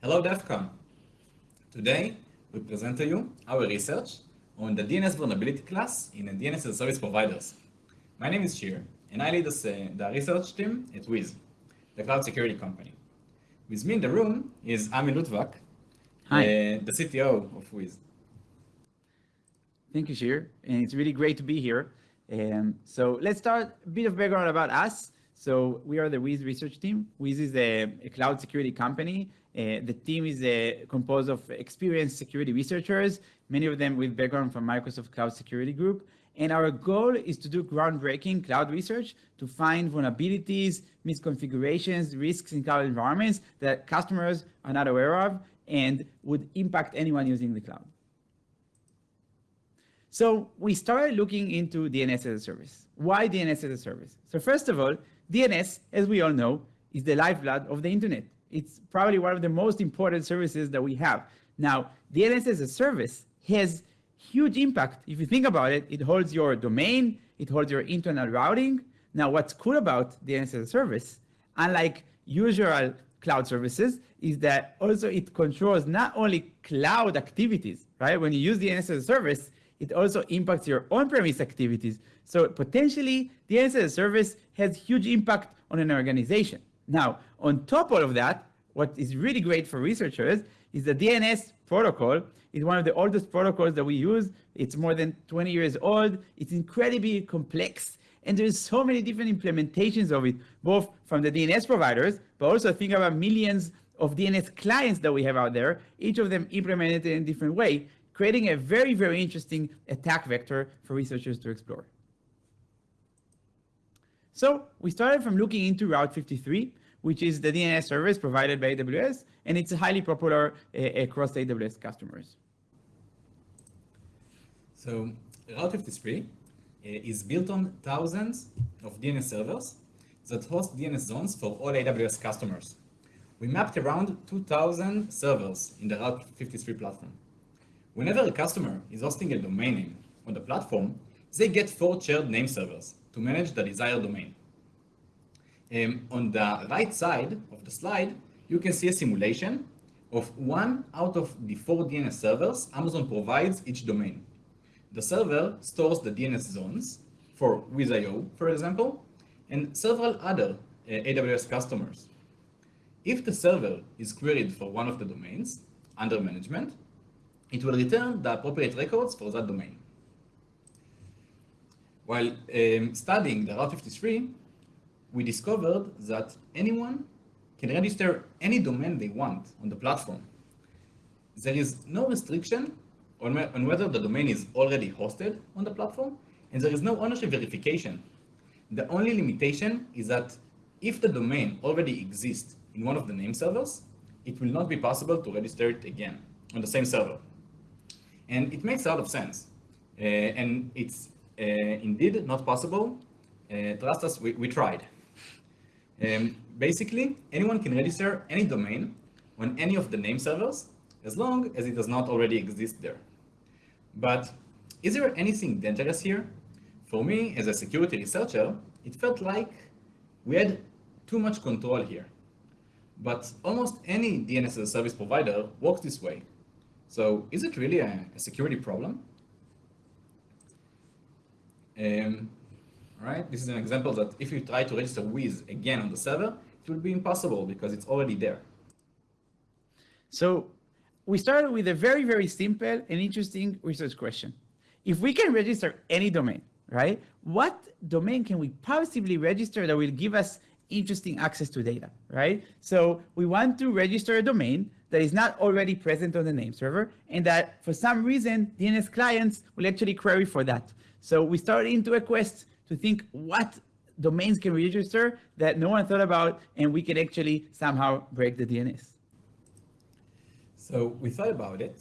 Hello DEF CON. Today, we present to you our research on the DNS vulnerability class in DNS as a service providers. My name is Shir, and I lead this, uh, the research team at Wiz, the cloud security company. With me in the room is Ami Luttwak, Hi. Uh, the CTO of Wiz. Thank you, Shir. And it's really great to be here. Um, so let's start a bit of background about us. So we are the Wiz research team. Wiz is a, a cloud security company. Uh, the team is uh, composed of experienced security researchers, many of them with background from Microsoft Cloud Security Group. And our goal is to do groundbreaking cloud research to find vulnerabilities, misconfigurations, risks in cloud environments that customers are not aware of and would impact anyone using the cloud. So we started looking into DNS as a service. Why DNS as a service? So first of all, DNS, as we all know, is the lifeblood of the internet. It's probably one of the most important services that we have. Now, DNS as a service has huge impact. If you think about it, it holds your domain, it holds your internal routing. Now, what's cool about DNS as a service, unlike usual cloud services, is that also it controls not only cloud activities, right? When you use DNS as a service, it also impacts your on-premise activities. So potentially, DNS as a service has huge impact on an organization. Now, on top of that, what is really great for researchers is the DNS protocol is one of the oldest protocols that we use. It's more than 20 years old. It's incredibly complex. And there's so many different implementations of it, both from the DNS providers, but also think about millions of DNS clients that we have out there, each of them implemented in a different way, creating a very, very interesting attack vector for researchers to explore. So we started from looking into Route 53, which is the DNS service provided by AWS, and it's highly popular uh, across AWS customers. So Route 53 uh, is built on thousands of DNS servers that host DNS zones for all AWS customers. We mapped around 2,000 servers in the Route 53 platform. Whenever a customer is hosting a domain name on the platform, they get four shared name servers to manage the desired domain. Um, on the right side of the slide, you can see a simulation of one out of the four DNS servers Amazon provides each domain. The server stores the DNS zones for Wiz.io, for example, and several other uh, AWS customers. If the server is queried for one of the domains under management, it will return the appropriate records for that domain. While um, studying the Route 53, we discovered that anyone can register any domain they want on the platform. There is no restriction on, on whether the domain is already hosted on the platform, and there is no ownership verification. The only limitation is that if the domain already exists in one of the name servers, it will not be possible to register it again on the same server. And it makes a lot of sense. Uh, and it's uh, indeed not possible. Uh, trust us, we, we tried. Um, basically, anyone can register any domain on any of the name servers as long as it does not already exist there. But is there anything dangerous here? For me, as a security researcher, it felt like we had too much control here. But almost any DNS as a service provider works this way. So is it really a, a security problem? Um, right? This is an example that if you try to register Wiz again on the server, it will be impossible because it's already there. So we started with a very, very simple and interesting research question. If we can register any domain, right? What domain can we possibly register that will give us interesting access to data, right? So we want to register a domain that is not already present on the name server and that for some reason DNS clients will actually query for that. So we started into a quest to think what domains can register that no one thought about and we can actually somehow break the DNS. So we thought about it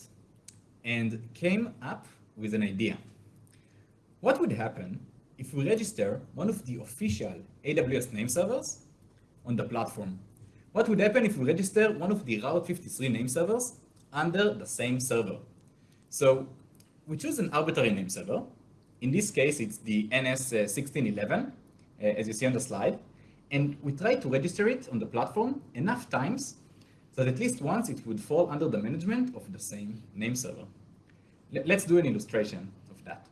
and came up with an idea. What would happen if we register one of the official AWS name servers on the platform? What would happen if we register one of the Route 53 name servers under the same server? So we choose an arbitrary name server. In this case, it's the NS1611, uh, as you see on the slide. And we try to register it on the platform enough times so that at least once it would fall under the management of the same name server. Let's do an illustration of that.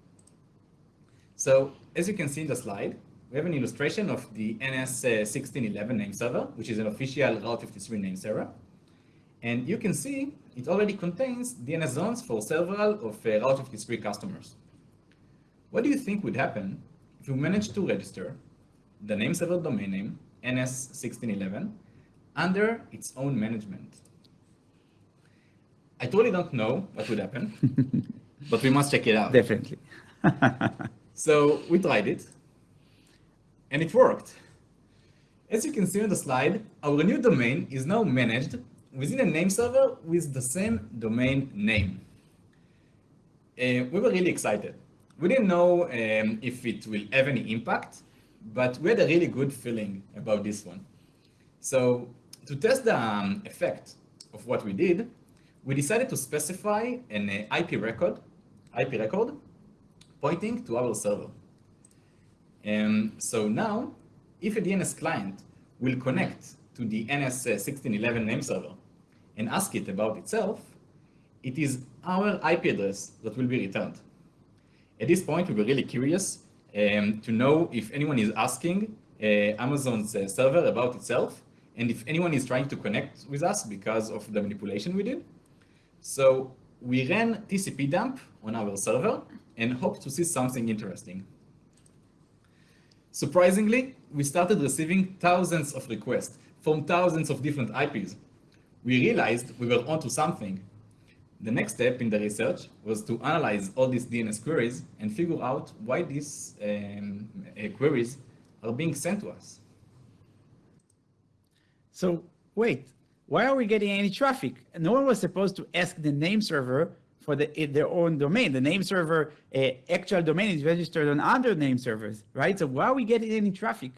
So as you can see in the slide, we have an illustration of the NS1611 name server, which is an official Route 53 name server. And you can see it already contains DNS zones for several of uh, Route 53 customers. What do you think would happen if you manage to register the name server domain name, NS1611, under its own management? I totally don't know what would happen, but we must check it out. Definitely. so we tried it, and it worked. As you can see on the slide, our new domain is now managed within a name server with the same domain name. Uh, we were really excited. We didn't know um, if it will have any impact, but we had a really good feeling about this one. So to test the um, effect of what we did, we decided to specify an uh, IP record, IP record pointing to our server. Um, so now, if a DNS client will connect to the NS1611 name server and ask it about itself, it is our IP address that will be returned. At this point, we were really curious um, to know if anyone is asking uh, Amazon's uh, server about itself, and if anyone is trying to connect with us because of the manipulation we did. So we ran TCP dump on our server and hoped to see something interesting. Surprisingly, we started receiving thousands of requests from thousands of different IPs. We realized we were onto something. The next step in the research was to analyze all these DNS queries and figure out why these um, uh, queries are being sent to us. So wait, why are we getting any traffic? No one was supposed to ask the name server for the, their own domain. The name server uh, actual domain is registered on other name servers, right? So why are we getting any traffic?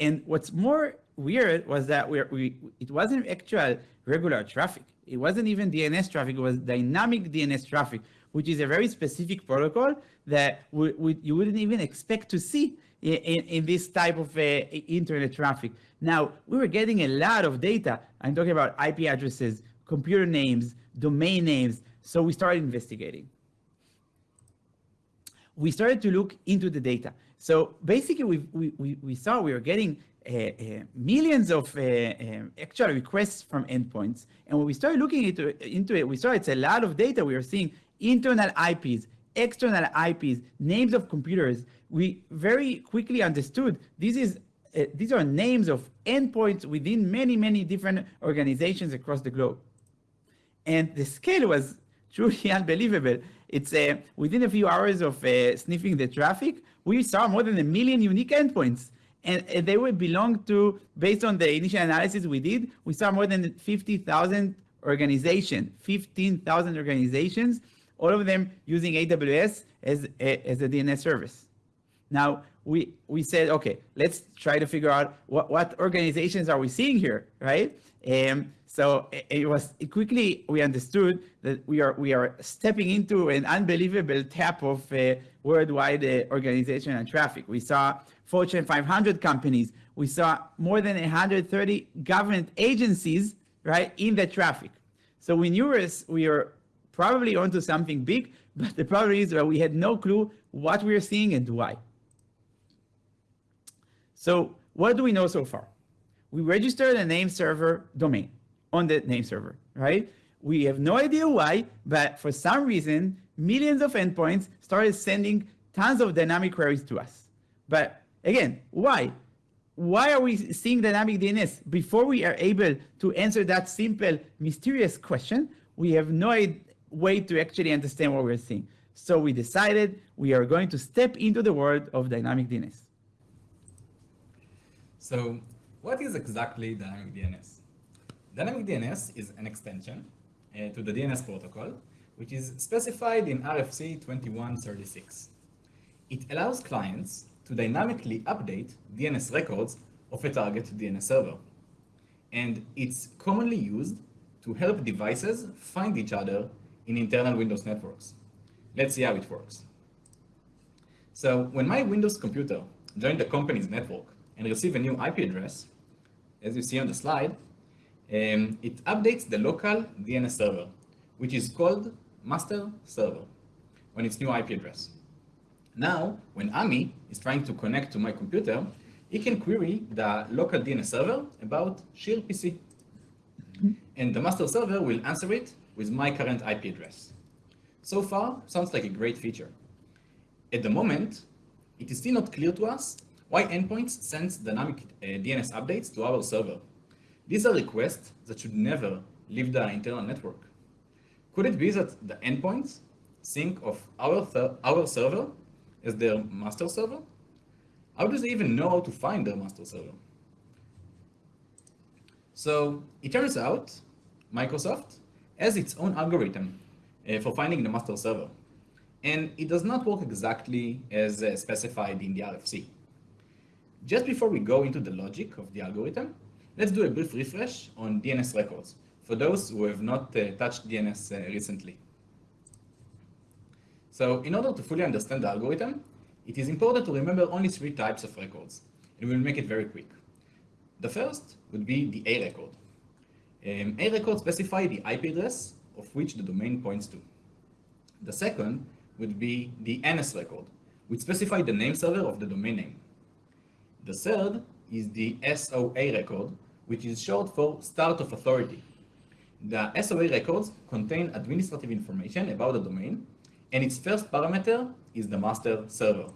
And what's more weird was that we we, it wasn't actual regular traffic. It wasn't even DNS traffic, it was dynamic DNS traffic, which is a very specific protocol that we, we, you wouldn't even expect to see in, in, in this type of uh, internet traffic. Now, we were getting a lot of data. I'm talking about IP addresses, computer names, domain names. So we started investigating. We started to look into the data. So basically, we, we, we, saw we were getting millions of uh, actual requests from endpoints. And when we started looking into, into it, we saw it's a lot of data. We were seeing internal IPs, external IPs, names of computers. We very quickly understood this is uh, these are names of endpoints within many, many different organizations across the globe. And the scale was truly unbelievable. It's uh, within a few hours of uh, sniffing the traffic, we saw more than a million unique endpoints. And they would belong to, based on the initial analysis we did, we saw more than 50,000 organizations, 15,000 organizations, all of them using AWS as a, as a DNS service. Now, we, we said, okay, let's try to figure out what, what organizations are we seeing here, right? Um, so it, it was it quickly we understood that we are we are stepping into an unbelievable tap of uh, worldwide uh, organization and traffic. We saw Fortune 500 companies. We saw more than 130 government agencies right in the traffic. So we knew we were probably onto something big, but the problem is that we had no clue what we are seeing and why. So what do we know so far? We registered a name server domain on the name server, right? We have no idea why, but for some reason, millions of endpoints started sending tons of dynamic queries to us. But again, why? Why are we seeing dynamic DNS? Before we are able to answer that simple, mysterious question, we have no way to actually understand what we're seeing. So we decided we are going to step into the world of dynamic DNS. So what is exactly dynamic DNS? Dynamic DNS is an extension uh, to the DNS protocol, which is specified in RFC 2136. It allows clients to dynamically update DNS records of a target DNS server. And it's commonly used to help devices find each other in internal Windows networks. Let's see how it works. So when my Windows computer joined the company's network, and receive a new IP address, as you see on the slide, um, it updates the local DNS server, which is called master server on its new IP address. Now, when Ami is trying to connect to my computer, he can query the local DNS server about Shir PC. And the master server will answer it with my current IP address. So far, sounds like a great feature. At the moment, it is still not clear to us why endpoints send dynamic uh, DNS updates to our server. These are requests that should never leave the internal network. Could it be that the endpoints think of our, our server as their master server? How do they even know how to find their master server? So it turns out Microsoft has its own algorithm uh, for finding the master server. And it does not work exactly as uh, specified in the RFC. Just before we go into the logic of the algorithm, let's do a brief refresh on DNS records for those who have not uh, touched DNS uh, recently. So in order to fully understand the algorithm, it is important to remember only three types of records, and we'll make it very quick. The first would be the A record. Um, A record specify the IP address of which the domain points to. The second would be the NS record, which specifies the name server of the domain name. The third is the SOA record, which is short for Start of Authority. The SOA records contain administrative information about the domain, and its first parameter is the master server.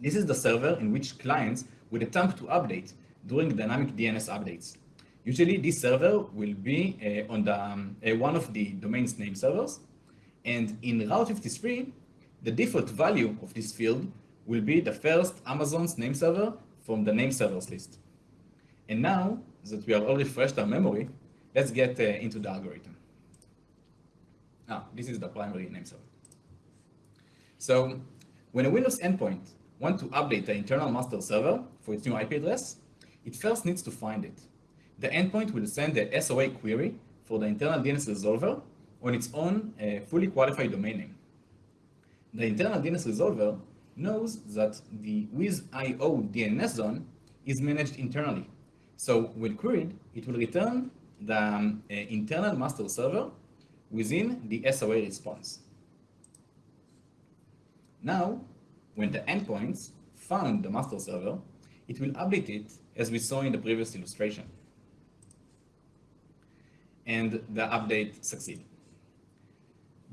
This is the server in which clients would attempt to update during dynamic DNS updates. Usually this server will be uh, on the, um, uh, one of the domain's name servers. And in Route 53, the default value of this field will be the first Amazon's name server from the name servers list. And now that we have all refreshed our memory, let's get uh, into the algorithm. Now, this is the primary name server. So when a Windows endpoint wants to update the internal master server for its new IP address, it first needs to find it. The endpoint will send the SOA query for the internal DNS resolver on its own uh, fully qualified domain name. The internal DNS resolver knows that the WizIO DNS zone is managed internally. So when queried, it will return the um, uh, internal master server within the SOA response. Now, when the endpoints found the master server, it will update it as we saw in the previous illustration. And the update succeed.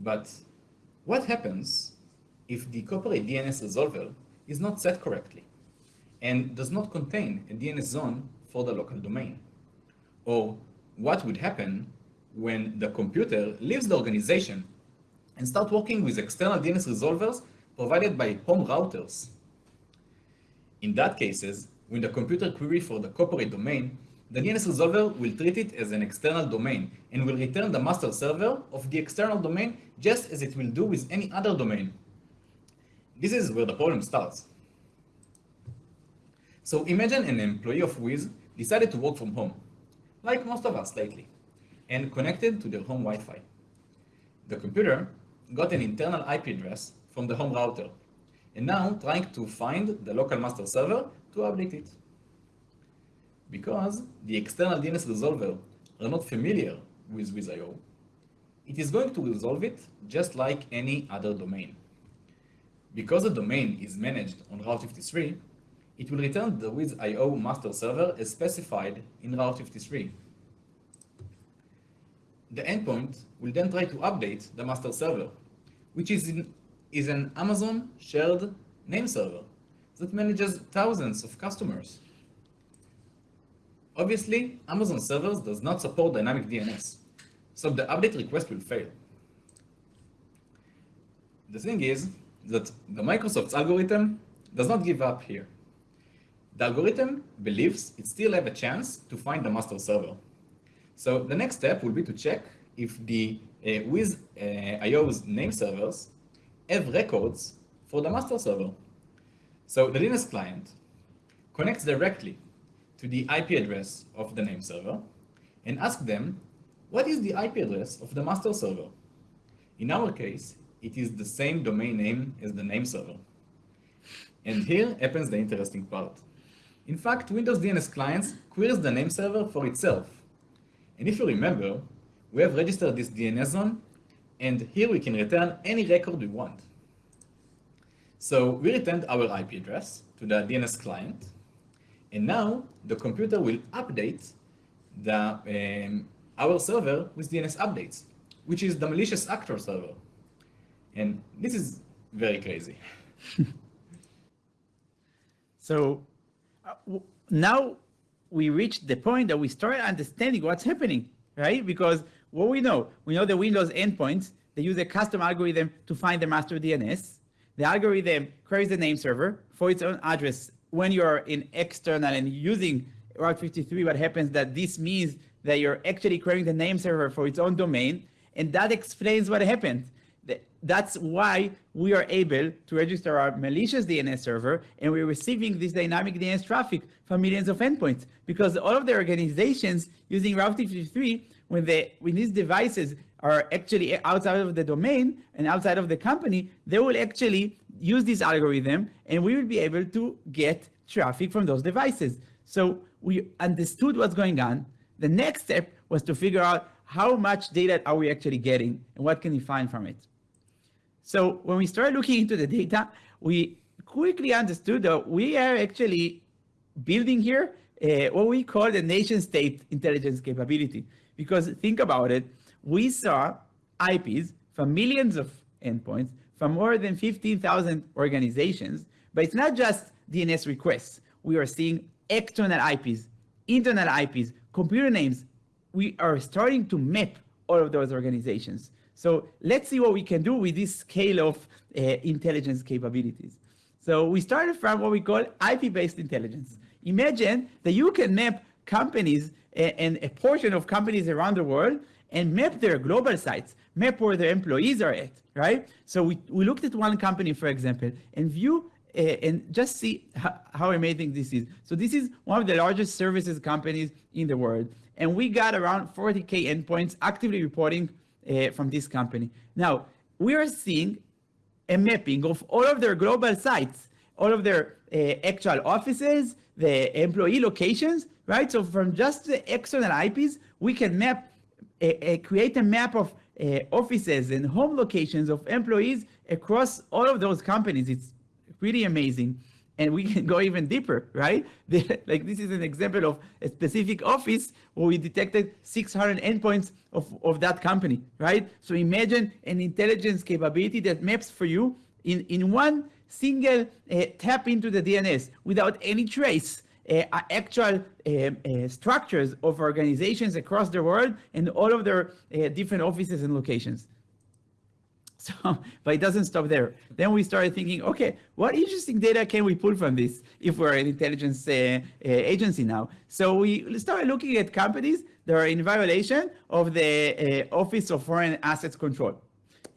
But what happens if the corporate DNS resolver is not set correctly and does not contain a DNS zone for the local domain? Or what would happen when the computer leaves the organization and start working with external DNS resolvers provided by home routers. In that cases, when the computer query for the corporate domain, the DNS resolver will treat it as an external domain and will return the master server of the external domain just as it will do with any other domain. This is where the problem starts. So imagine an employee of Wiz decided to work from home, like most of us lately, and connected to their home Wi-Fi. The computer got an internal IP address from the home router, and now trying to find the local master server to update it. Because the external DNS resolver are not familiar with WizIO, it is going to resolve it just like any other domain. Because the domain is managed on Route 53, it will return the WizIO master server as specified in Route 53. The endpoint will then try to update the master server, which is in is an Amazon shared name server that manages thousands of customers. Obviously, Amazon servers does not support dynamic DNS, so the update request will fail. The thing is that the Microsoft's algorithm does not give up here. The algorithm believes it still have a chance to find the master server. So the next step will be to check if the uh, with uh, IO's name servers have records for the master server. So the DNS client connects directly to the IP address of the name server and asks them, what is the IP address of the master server? In our case, it is the same domain name as the name server. And here happens the interesting part. In fact, Windows DNS clients queries the name server for itself. And if you remember, we have registered this DNS zone, and here we can return any record we want. So we returned our IP address to the DNS client, and now the computer will update the, um, our server with DNS updates, which is the malicious actor server. And this is very crazy. so uh, now we reached the point that we start understanding what's happening, right? Because what we know, we know the Windows endpoints, they use a custom algorithm to find the master DNS. The algorithm queries the name server for its own address. When you're in external and using Route 53, what happens that this means that you're actually querying the name server for its own domain, and that explains what happened that's why we are able to register our malicious DNS server and we're receiving this dynamic DNS traffic from millions of endpoints because all of the organizations using Route 53, when, they, when these devices are actually outside of the domain and outside of the company, they will actually use this algorithm and we will be able to get traffic from those devices. So we understood what's going on. The next step was to figure out how much data are we actually getting and what can we find from it. So when we started looking into the data, we quickly understood that we are actually building here uh, what we call the nation state intelligence capability. Because think about it, we saw IPs from millions of endpoints from more than 15,000 organizations, but it's not just DNS requests. We are seeing external IPs, internal IPs, computer names. We are starting to map all of those organizations. So let's see what we can do with this scale of uh, intelligence capabilities. So we started from what we call IP-based intelligence. Imagine that you can map companies and a portion of companies around the world and map their global sites, map where their employees are at, right? So we, we looked at one company, for example, and view uh, and just see how, amazing this is. So this is one of the largest services companies in the world. And we got around 40K endpoints actively reporting uh, from this company. Now, we are seeing a mapping of all of their global sites, all of their uh, actual offices, the employee locations, right? So from just the external IPs, we can map, uh, uh, create a map of uh, offices and home locations of employees across all of those companies. It's pretty amazing and we can go even deeper, right? like this is an example of a specific office where we detected 600 endpoints of, of that company, right? So imagine an intelligence capability that maps for you in, in one single uh, tap into the DNS without any trace uh, actual uh, uh, structures of organizations across the world and all of their uh, different offices and locations. So, but it doesn't stop there. Then we started thinking, okay, what interesting data can we pull from this if we're an intelligence uh, agency now? So we started looking at companies that are in violation of the uh, Office of Foreign Assets Control.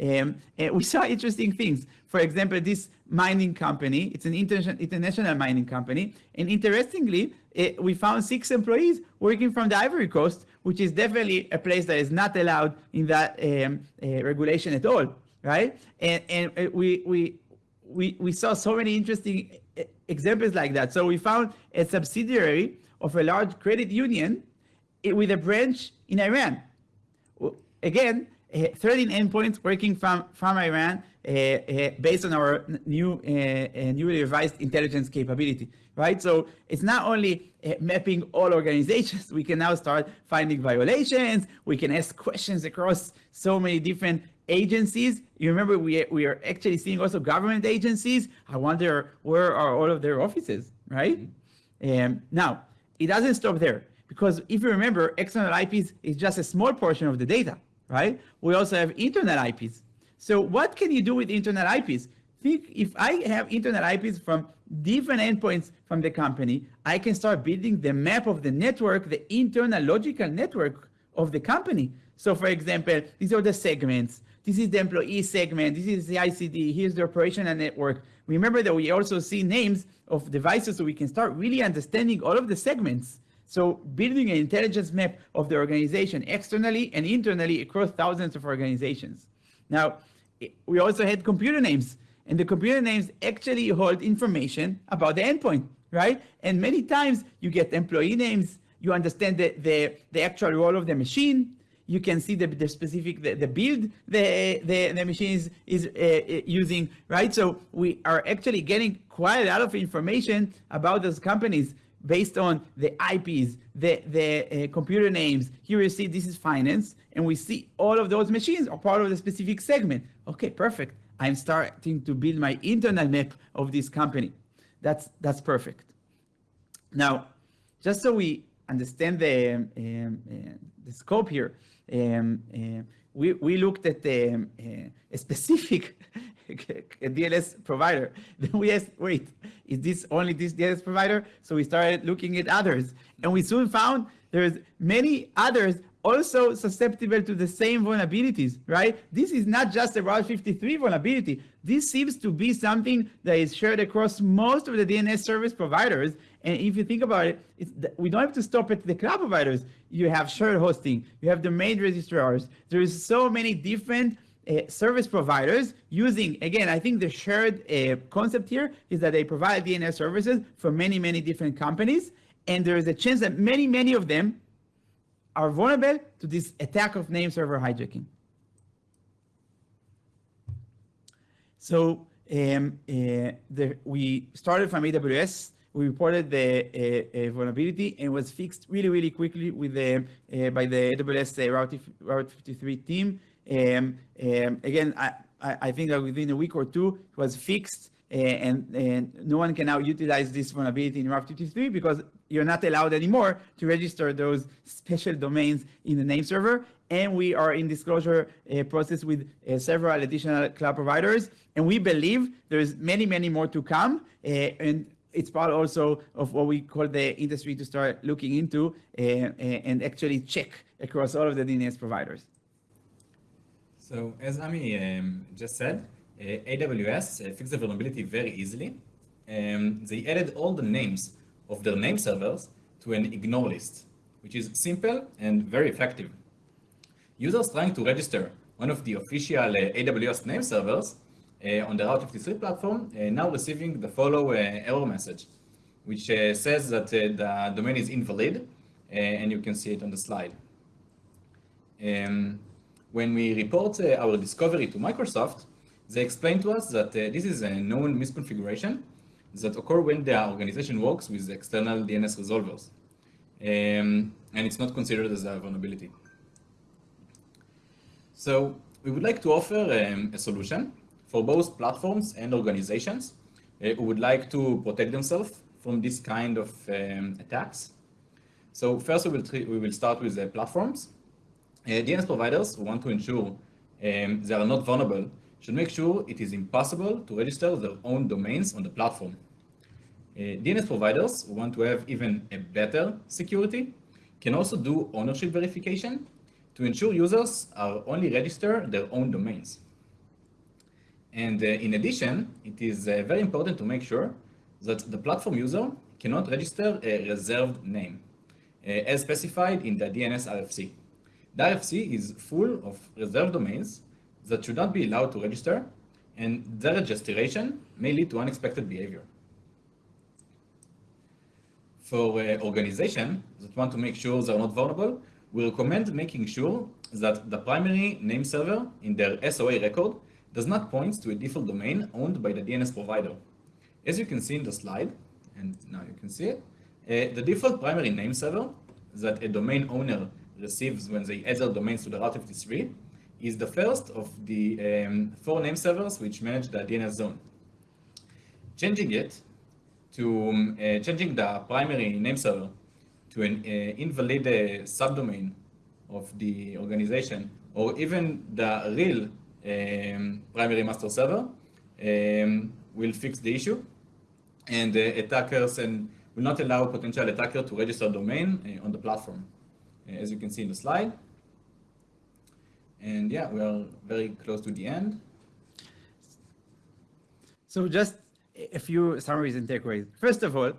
Um, we saw interesting things. For example, this mining company, it's an international, international mining company. And interestingly, uh, we found six employees working from the Ivory Coast, which is definitely a place that is not allowed in that um, uh, regulation at all right? And and we we we we saw so many interesting examples like that. So we found a subsidiary of a large credit union with a branch in Iran. Again, 13 endpoints working from from Iran uh, uh, based on our new uh, newly revised intelligence capability, right? So it's not only mapping all organizations, we can now start finding violations, we can ask questions across so many different agencies. You remember we, we are actually seeing also government agencies. I wonder where are all of their offices, right? And um, now, it doesn't stop there because if you remember, external IPs is just a small portion of the data, right? We also have internal IPs. So what can you do with internal IPs? Think if I have internal IPs from different endpoints from the company, I can start building the map of the network, the internal logical network of the company. So for example, these are the segments. This is the employee segment. This is the ICD. Here's the operational network. Remember that we also see names of devices so we can start really understanding all of the segments. So building an intelligence map of the organization externally and internally across thousands of organizations. Now, we also had computer names and the computer names actually hold information about the endpoint, right? And many times you get employee names, You understand the, the, the actual role of the machine. You can see the, the specific, the, the build the, the, the machine is, is uh, using, right? So we are actually getting quite a lot of information about those companies based on the IPs, the, the uh, computer names. Here you see this is finance, and we see all of those machines are part of the specific segment. Okay, perfect. I'm starting to build my internal map of this company. That's, that's perfect. Now, just so we understand the, um, uh, the scope here, um, uh, we, we looked at um, uh, a specific DNS provider. Then we asked, wait, is this only this DNS provider? So we started looking at others. And we soon found there's many others also susceptible to the same vulnerabilities, right? This is not just a Route 53 vulnerability. This seems to be something that is shared across most of the DNS service providers. And if you think about it, we don't have to stop at the cloud providers. You have shared hosting, you have the main registrars. There's so many different uh, service providers using, again, I think the shared uh, concept here is that they provide DNS services for many, many different companies. And there is a chance that many, many of them are vulnerable to this attack of name server hijacking. So um, uh, the, we started from AWS. We reported the uh, uh, vulnerability and was fixed really, really quickly with the by the AWS Route, Route 53 team. Um, um, again, I, I think that within a week or two, it was fixed and, and no one can now utilize this vulnerability in Route 53 because you're not allowed anymore to register those special domains in the name server. And we are in disclosure uh, process with uh, several additional cloud providers. And we believe there's many, many more to come. Uh, and it's part also of what we call the industry to start looking into uh, uh, and actually check across all of the DNS providers. So as Ami um, just said, uh, AWS uh, fixed the vulnerability very easily. Um, they added all the names of their name servers to an ignore list, which is simple and very effective. Users trying to register one of the official uh, AWS name servers uh, on the Route 53 platform uh, now receiving the follow uh, error message, which says that the domain is invalid, and you can see it on the slide. Um, when we report our discovery to Microsoft, they explain to us that uh, this is a known misconfiguration that occur when the organization works with external DNS resolvers. Um, and it's not considered as a vulnerability. So we would like to offer um, a solution for both platforms and organizations uh, who would like to protect themselves from this kind of um, attacks. So first we will, we will start with the platforms. Uh, DNS providers who want to ensure um, they are not vulnerable should make sure it is impossible to register their own domains on the platform. Uh, DNS providers who want to have even a better security can also do ownership verification to ensure users are only register their own domains. And uh, in addition, it is uh, very important to make sure that the platform user cannot register a reserved name, uh, as specified in the DNS RFC. The RFC is full of reserved domains that should not be allowed to register, and their registration may lead to unexpected behavior. For uh, organizations that want to make sure they're not vulnerable, we recommend making sure that the primary name server in their SOA record does not point to a default domain owned by the DNS provider. As you can see in the slide, and now you can see it, uh, the default primary name server that a domain owner receives when they add their domains to the Route 53 is the first of the um, four name servers which manage the DNS zone. Changing it to um, uh, changing the primary name server to an uh, invalid uh, subdomain of the organization or even the real um, primary master server um, will fix the issue and attackers and will not allow potential attacker to register domain uh, on the platform. As you can see in the slide, and yeah, we are very close to the end. So just a few summaries and takeaways. First of all,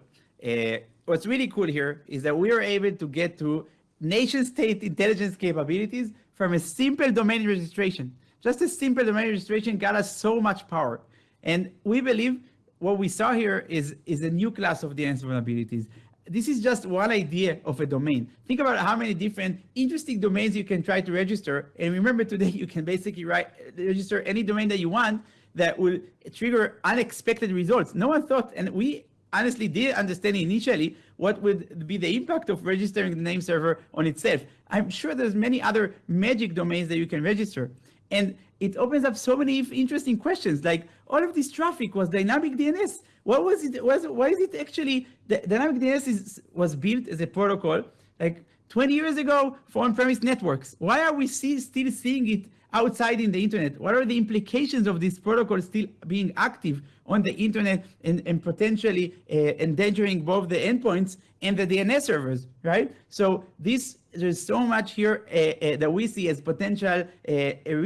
uh, what's really cool here is that we are able to get to nation state intelligence capabilities from a simple domain registration. Just a simple domain registration got us so much power. And we believe what we saw here is, is a new class of DNS vulnerabilities. This is just one idea of a domain. Think about how many different interesting domains you can try to register. And remember today, you can basically write, register any domain that you want that will trigger unexpected results. No one thought, and we honestly did understand initially what would be the impact of registering the name server on itself. I'm sure there's many other magic domains that you can register. And it opens up so many interesting questions like all of this traffic was dynamic DNS. What was it? Was why is it actually the dynamic DNS is, was built as a protocol like 20 years ago for on-premise networks? Why are we see, still seeing it outside in the internet? What are the implications of this protocol still being active on the internet and, and potentially uh, endangering both the endpoints and the DNS servers, right? So this there's so much here uh, uh, that we see as potential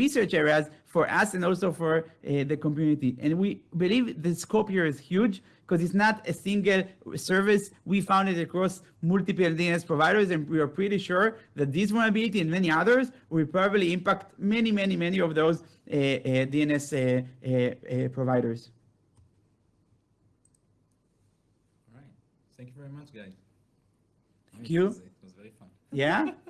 research areas for us and also for the community. And we believe the scope here is huge because it's not a single service. We found it across multiple DNS providers, and we are pretty sure that this vulnerability and many others will probably impact many, many, many of those uh, uh, DNS uh, providers. All right. Thank you very much, guys. Thank you. It was, it was very fun. Yeah?